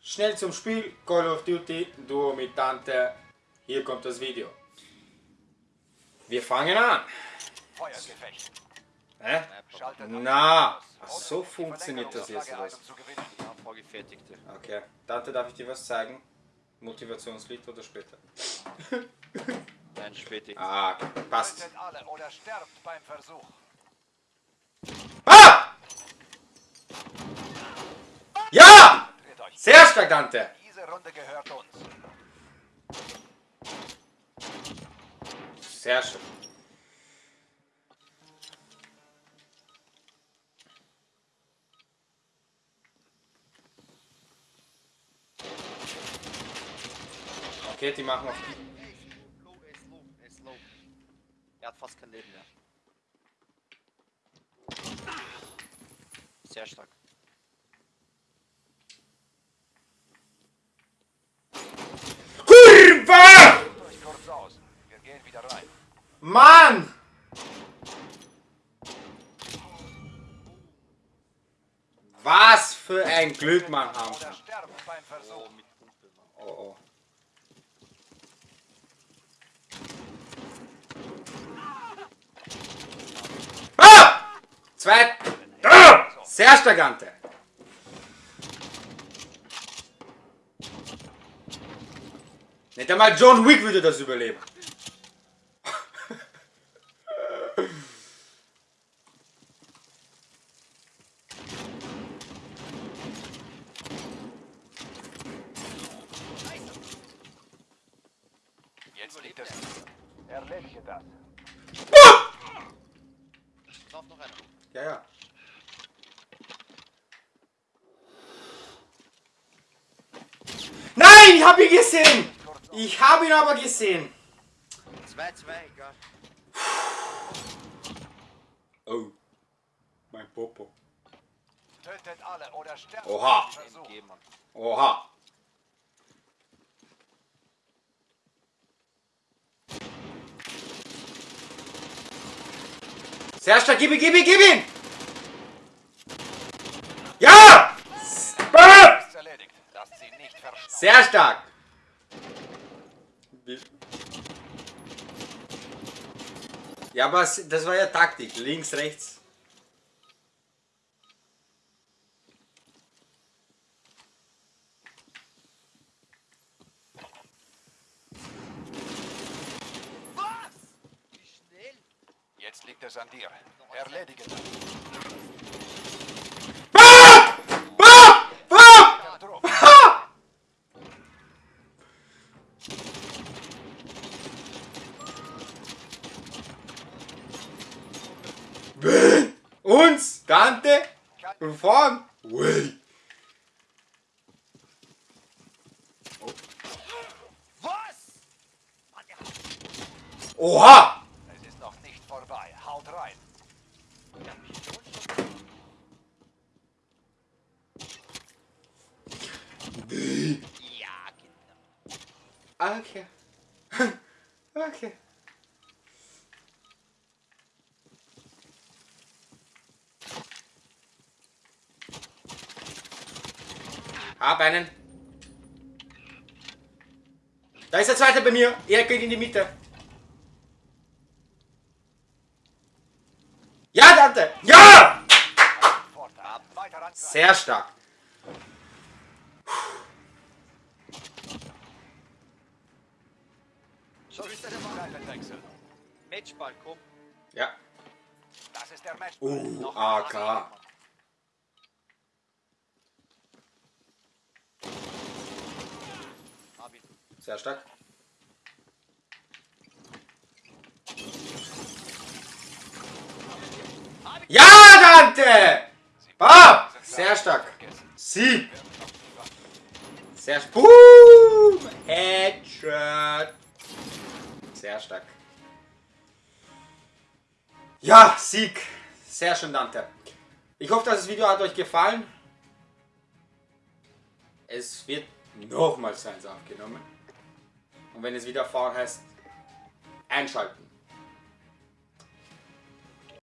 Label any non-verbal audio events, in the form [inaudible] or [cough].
schnell zum Spiel. Call of Duty, Duo mit Tante. Hier kommt das Video. Wir fangen an. Feuergefecht. Hä? Na, ach, so funktioniert das jetzt. Ja, vorgefertigte. Okay, Tante, darf ich dir was zeigen? Motivationslied oder später? Nein, spätig. Ah, passt. Ah! Ja! Sehr stark, Tante. Diese Runde gehört uns. Sehr schön. Okay, die machen auf die. Er er er. Er hat fast kein Leben mehr. Sehr stark. Mann! Was für ein Glück man haben. Oh, Mann. Oh. Ah! Zwei. Ah! Sehr stark, Ante. Nicht einmal John Wick würde das überleben. Jetzt liegt es. Erledige das. Lauf noch einer. Ja, ja. Nein, ich habe ihn gesehen. Ich habe ihn aber gesehen. 2, 2, egal. Oh, mein Popo. Tötet alle oder sterbt Oha. Oha. Sehr stark, gib ihn, gib ihn, gib ihn! Ja! Sehr stark! Ja, aber das war ja Taktik. Links, rechts. Wie schnell? Jetzt liegt es an dir. Erledige das. Ah! Ah! Ah! Ah! Wen? Uns? Tante? Und vorn? Ui. Was? Oha! Es ist noch nicht vorbei. Haut rein. Der Pistolenschuss. Ja, genau. Okay. [laughs] Okay. Hab einen. Da ist der zweite bei mir. Er geht in die Mitte. Ja, Dante! Ja! Sehr stark. Schau, ist der Seitenwechsel. Matchball, komm. Ja. Das ist der Match. Uh, Noch AK. Sehr stark. Ja, Dante! Ah, sehr stark. Sieg. Sehr stark. Boom! Headshot. Sehr stark. Ja, Sieg. Sehr schön, Dante. Ich hoffe, das Video hat euch gefallen. Es wird nochmals eins aufgenommen. Und wenn es wieder fahren heißt, einschalten.